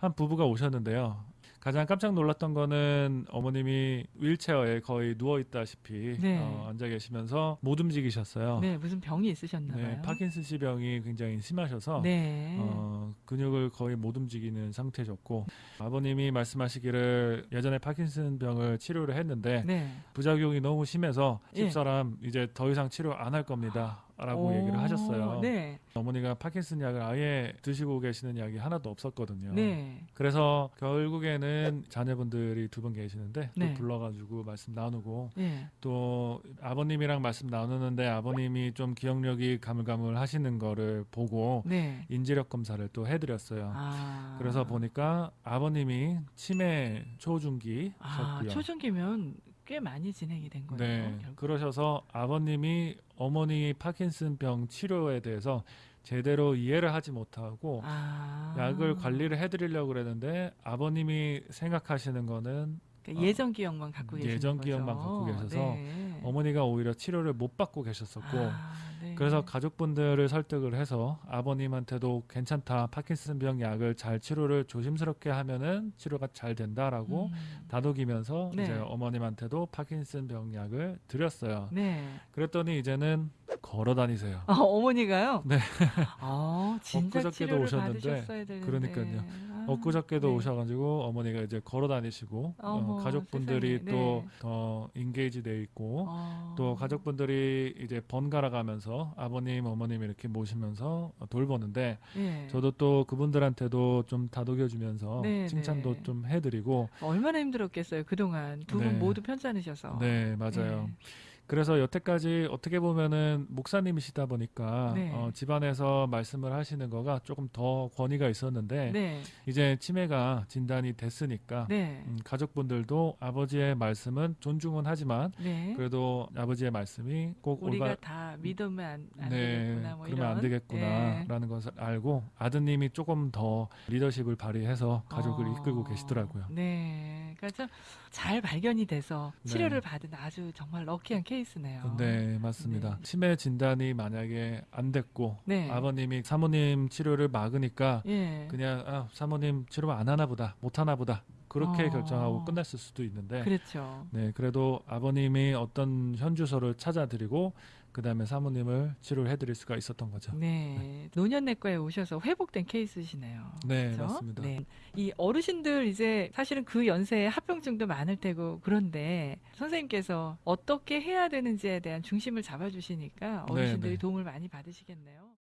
한 부부가 오셨는데요. 가장 깜짝 놀랐던 거는 어머님이 휠체어에 거의 누워 있다시피 네. 어, 앉아 계시면서 못 움직이셨어요. 네, 무슨 병이 있으셨나 봐요. 네, 파킨슨씨 병이 굉장히 심하셔서 네. 어, 근육을 거의 못 움직이는 상태셨고 아버님이 말씀하시기를 예전에 파킨슨 병을 치료를 했는데 네. 부작용이 너무 심해서 예. 집사람 이제 더 이상 치료 안 할 겁니다. 라고 오, 얘기를 하셨어요. 네. 어머니가 파킨슨 약을 아예 드시고 계시는 약이 하나도 없었거든요. 네. 그래서 결국에는 자녀분들이 두 분 계시는데 또 네. 불러가지고 말씀 나누고 네. 또 아버님이랑 말씀 나누는데 아버님이 좀 기억력이 가물가물 하시는 거를 보고 네. 인지력 검사를 또 해드렸어요. 아. 그래서 보니까 아버님이 치매 아, 초중기셨고요. 초중기면 꽤 많이 진행이 된 거예요. 네, 결국. 그러셔서 아버님이 어머니 파킨슨병 치료에 대해서 제대로 이해를 하지 못하고 아. 약을 관리를 해드리려고 그랬는데 아버님이 생각하시는 거는 그러니까 예전 기억만 갖고 계신 예전 거죠. 기억만 갖고 계셔서 네. 어머니가 오히려 치료를 못 받고 계셨었고 아, 네. 그래서 가족분들을 설득을 해서 아버님한테도 괜찮다 파킨슨병 약을 잘 치료를 조심스럽게 하면은 치료가 잘 된다라고 음. 다독이면서 네. 이제 어머님한테도 파킨슨병 약을 드렸어요. 네. 그랬더니 이제는 걸어 다니세요. 아, 어머니가 네. 아, 진짜 치료를 오셨는데, 받으셨어야 되는데. 그러니까요. 아, 엊그저께도 네. 오셔가지고 어머니가 이제 걸어 다니시고 어, 가족분들이 세상에. 또 네. 더 인게이지 돼 있고 어. 또 가족분들이 이제 번갈아 가면서 아버님 어머님 이렇게 모시면서 돌보는데 예. 저도 또 그분들한테도 좀 다독여 주면서 네, 칭찬도 네. 좀 해드리고 얼마나 힘들었겠어요. 그동안 두분 네. 모두 편찮으셔서. 네 맞아요. 그래서 여태까지 어떻게 보면은 목사님이시다 보니까 네. 어, 집안에서 말씀을 하시는 거가 조금 더 권위가 있었는데 네. 네. 이제 치매가 진단이 됐으니까 네. 음, 가족분들도 아버지의 말씀은 존중은 하지만 네. 그래도 아버지의 말씀이 꼭 우리가 올바 다 믿으면 안, 안 네, 되겠구나. 뭐 그러면 이런. 안 되겠구나라는 것을 알고 아드님이 조금 더 리더십을 발휘해서 가족을 어, 이끌고 계시더라고요. 네. 그러니까 좀잘 발견이 돼서 네. 치료를 받은 아주 정말 럭키한 케이스네요. 네, 맞습니다. 네. 치매 진단이 만약에 안 됐고 네. 아버님이 사모님 치료를 막으니까 예. 그냥 아, 사모님 치료 안 하나 보다, 못 하나 보다 그렇게 어. 결정하고 끝났을 수도 있는데 그렇죠. 네, 그래도 아버님이 어떤 현주소를 찾아드리고 그 다음에 사모님을 치료를 해드릴 수가 있었던 거죠. 네. 노년내과에 오셔서 회복된 케이스시네요. 네, 그렇죠? 맞습니다. 네. 이 어르신들 이제 사실은 그 연세에 합병증도 많을 테고 그런데 선생님께서 어떻게 해야 되는지에 대한 중심을 잡아주시니까 어르신들이 네. 도움을 많이 받으시겠네요.